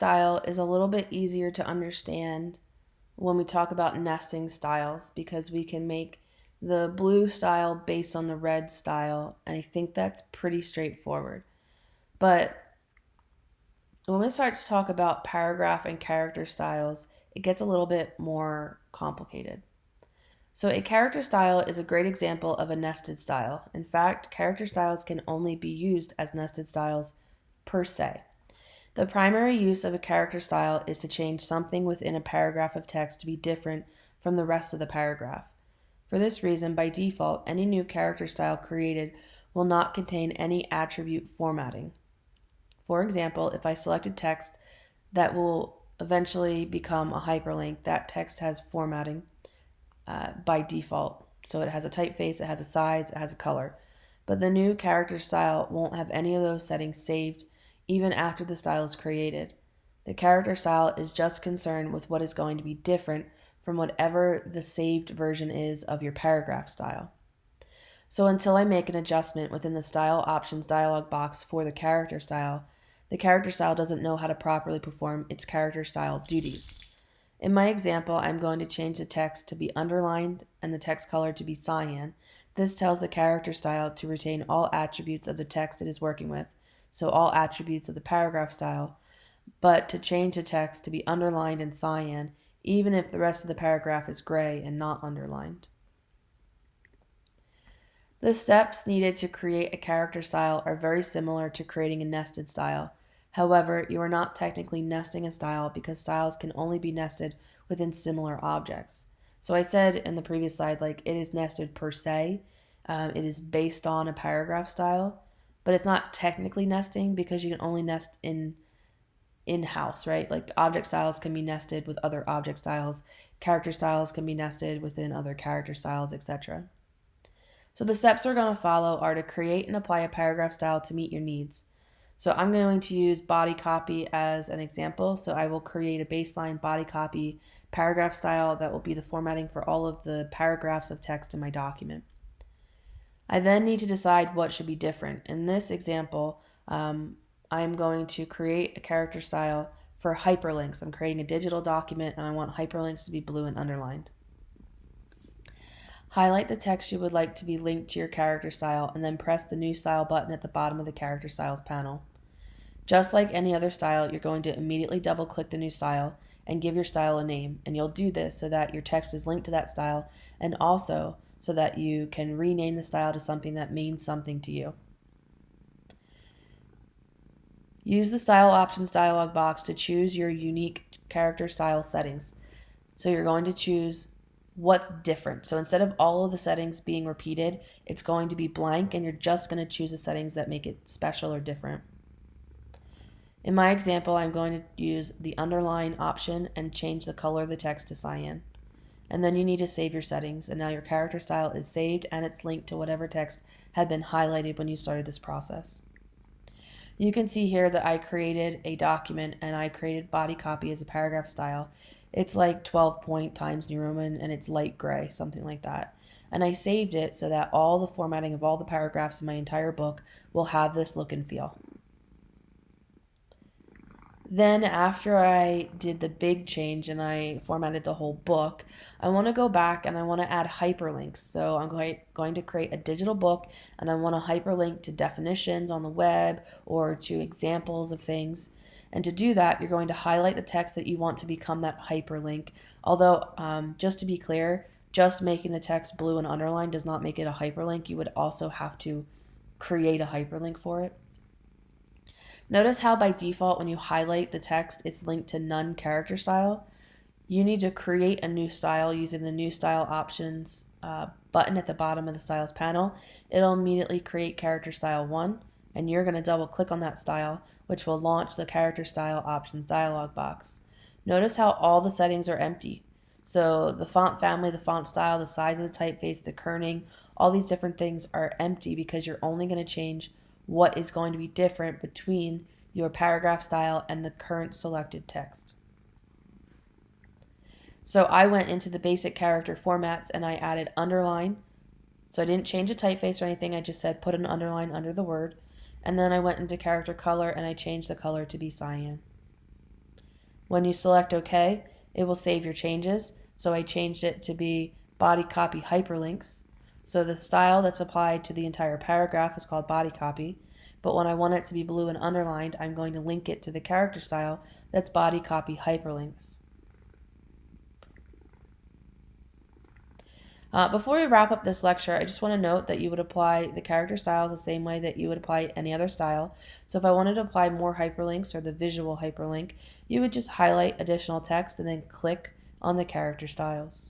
style is a little bit easier to understand when we talk about nesting styles because we can make the blue style based on the red style, and I think that's pretty straightforward. But when we start to talk about paragraph and character styles, it gets a little bit more complicated. So a character style is a great example of a nested style. In fact, character styles can only be used as nested styles per se. The primary use of a character style is to change something within a paragraph of text to be different from the rest of the paragraph. For this reason, by default, any new character style created will not contain any attribute formatting. For example, if I selected text that will eventually become a hyperlink, that text has formatting uh, by default. So it has a typeface, it has a size, it has a color. But the new character style won't have any of those settings saved even after the style is created. The character style is just concerned with what is going to be different from whatever the saved version is of your paragraph style. So until I make an adjustment within the style options dialog box for the character style, the character style doesn't know how to properly perform its character style duties. In my example, I'm going to change the text to be underlined and the text color to be cyan. This tells the character style to retain all attributes of the text it is working with, so all attributes of the paragraph style, but to change the text to be underlined in cyan, even if the rest of the paragraph is gray and not underlined. The steps needed to create a character style are very similar to creating a nested style. However, you are not technically nesting a style because styles can only be nested within similar objects. So I said in the previous slide, like it is nested per se. Um, it is based on a paragraph style but it's not technically nesting because you can only nest in in-house, right? Like object styles can be nested with other object styles, character styles can be nested within other character styles, etc. So the steps we're going to follow are to create and apply a paragraph style to meet your needs. So I'm going to use body copy as an example. So I will create a baseline body copy paragraph style that will be the formatting for all of the paragraphs of text in my document. I then need to decide what should be different. In this example, um, I'm going to create a character style for hyperlinks. I'm creating a digital document and I want hyperlinks to be blue and underlined. Highlight the text you would like to be linked to your character style and then press the new style button at the bottom of the character styles panel. Just like any other style, you're going to immediately double click the new style and give your style a name. And you'll do this so that your text is linked to that style and also so that you can rename the style to something that means something to you. Use the Style Options dialog box to choose your unique character style settings. So you're going to choose what's different. So instead of all of the settings being repeated, it's going to be blank and you're just going to choose the settings that make it special or different. In my example, I'm going to use the underline option and change the color of the text to cyan and then you need to save your settings and now your character style is saved and it's linked to whatever text had been highlighted when you started this process. You can see here that I created a document and I created body copy as a paragraph style. It's like 12 point Times New Roman and it's light gray, something like that. And I saved it so that all the formatting of all the paragraphs in my entire book will have this look and feel. Then after I did the big change and I formatted the whole book, I want to go back and I want to add hyperlinks. So I'm going, to create a digital book and I want to hyperlink to definitions on the web or to examples of things. And to do that, you're going to highlight the text that you want to become that hyperlink. Although, um, just to be clear, just making the text blue and underlined does not make it a hyperlink. You would also have to create a hyperlink for it. Notice how by default when you highlight the text, it's linked to none character style. You need to create a new style using the new style options uh, button at the bottom of the styles panel. It'll immediately create character style 1 and you're going to double click on that style which will launch the character style options dialog box. Notice how all the settings are empty. So the font family, the font style, the size of the typeface, the kerning, all these different things are empty because you're only going to change what is going to be different between your paragraph style and the current selected text. So I went into the basic character formats and I added underline. So I didn't change the typeface or anything. I just said put an underline under the word. And then I went into character color and I changed the color to be cyan. When you select OK, it will save your changes. So I changed it to be body copy hyperlinks. So the style that's applied to the entire paragraph is called body copy. But when I want it to be blue and underlined, I'm going to link it to the character style that's body copy hyperlinks. Uh, before we wrap up this lecture, I just want to note that you would apply the character styles the same way that you would apply any other style. So if I wanted to apply more hyperlinks or the visual hyperlink, you would just highlight additional text and then click on the character styles.